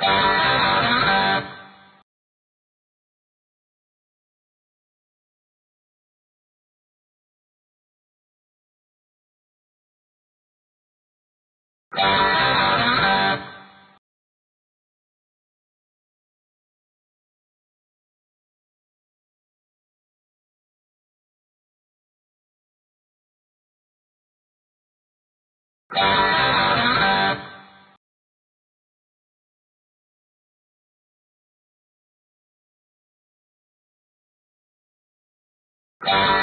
you Yeah.